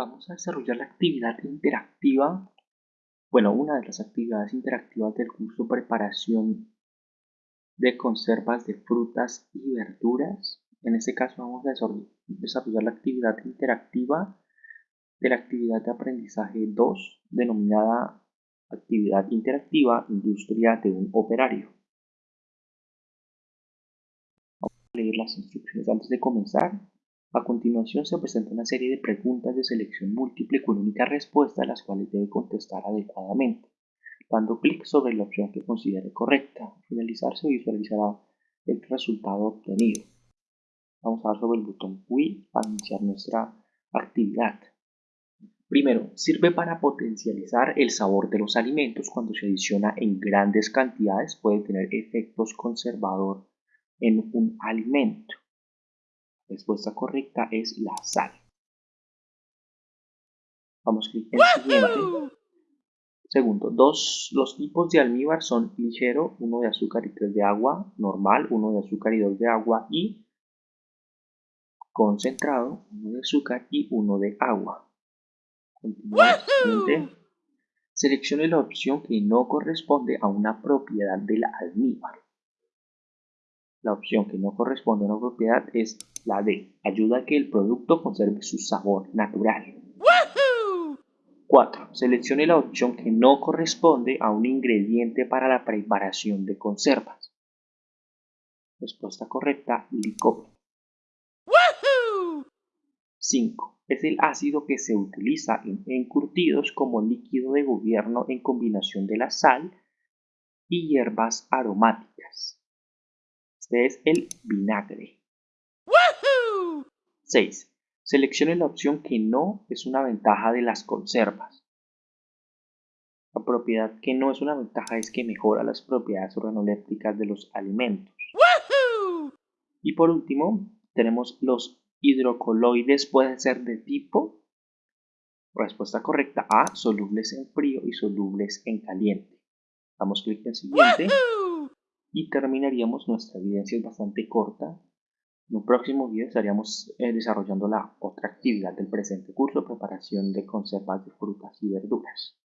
vamos a desarrollar la actividad interactiva, bueno, una de las actividades interactivas del curso Preparación de conservas de frutas y verduras. En este caso vamos a desarrollar la actividad interactiva de la actividad de aprendizaje 2, denominada actividad interactiva industria de un operario. Vamos a leer las instrucciones antes de comenzar. A continuación se presenta una serie de preguntas de selección múltiple con única respuesta a las cuales debe contestar adecuadamente, dando clic sobre la opción que considere correcta. Al finalizar se visualizará el resultado obtenido. Vamos a dar sobre el botón Wii para iniciar nuestra actividad. Primero, sirve para potencializar el sabor de los alimentos cuando se adiciona en grandes cantidades puede tener efectos conservador en un alimento respuesta correcta es la sal. Vamos a clic en siguiente. Segundo, dos, los tipos de almíbar son ligero, uno de azúcar y tres de agua, normal, uno de azúcar y dos de agua y concentrado, uno de azúcar y uno de agua. Seleccione la opción que no corresponde a una propiedad del almíbar. La opción que no corresponde a una propiedad es la D. Ayuda a que el producto conserve su sabor natural. 4. Seleccione la opción que no corresponde a un ingrediente para la preparación de conservas. Respuesta correcta, licor. 5. Es el ácido que se utiliza en encurtidos como líquido de gobierno en combinación de la sal y hierbas aromáticas. Este es el vinagre. 6. Seleccione la opción que no es una ventaja de las conservas. La propiedad que no es una ventaja es que mejora las propiedades organolépticas de los alimentos. Y por último, tenemos los hidrocoloides pueden ser de tipo. Respuesta correcta A, solubles en frío y solubles en caliente. Damos clic en siguiente y terminaríamos nuestra evidencia es bastante corta. En un próximo video estaríamos eh, desarrollando la otra actividad del presente curso, preparación de conservas de frutas y verduras.